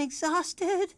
I'm exhausted.